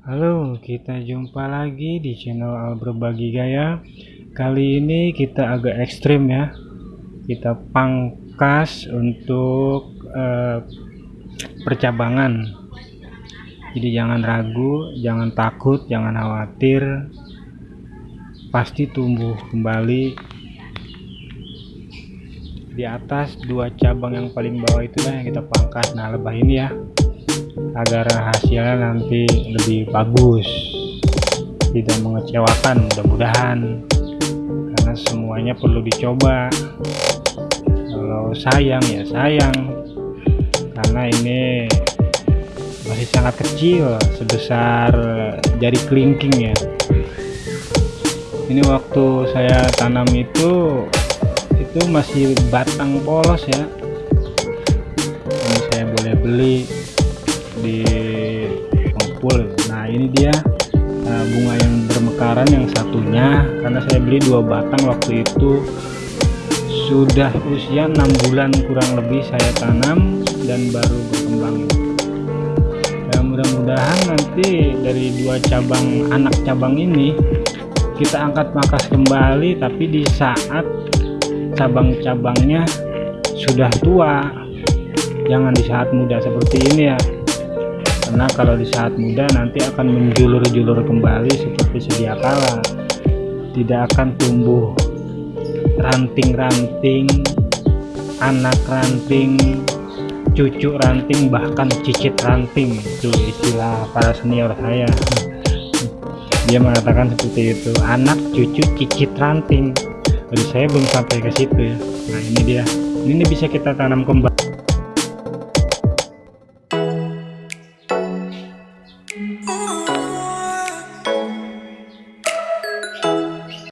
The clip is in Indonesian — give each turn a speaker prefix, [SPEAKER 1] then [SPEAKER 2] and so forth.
[SPEAKER 1] Halo, kita jumpa lagi di channel Al Berbagi Gaya. Kali ini kita agak ekstrim ya. Kita pangkas untuk uh, percabangan. Jadi jangan ragu, jangan takut, jangan khawatir. Pasti tumbuh kembali di atas dua cabang yang paling bawah itulah yang kita pangkas. Nah, lebah ini ya agar hasilnya nanti lebih bagus. Tidak mengecewakan mudah-mudahan. Karena semuanya perlu dicoba. Kalau sayang ya sayang. Karena ini masih sangat kecil sebesar jari kelingking ya. Ini waktu saya tanam itu itu masih batang polos ya. Ini saya boleh beli di pengepul nah ini dia uh, bunga yang bermekaran yang satunya karena saya beli dua batang waktu itu. Sudah usia enam bulan kurang lebih saya tanam dan baru berkembang. Ya mudah-mudahan nanti dari dua cabang anak cabang ini kita angkat makas kembali tapi di saat cabang-cabangnya sudah tua. Jangan di saat muda seperti ini ya karena kalau di saat muda nanti akan menjulur-julur kembali seperti sedia kala. Tidak akan tumbuh ranting-ranting anak ranting cucu ranting bahkan cicit ranting. Itu istilah para senior saya. Dia mengatakan seperti itu anak cucu cicit ranting. Jadi saya belum sampai ke situ ya. Nah ini dia. Ini bisa kita tanam kembali
[SPEAKER 2] Oh.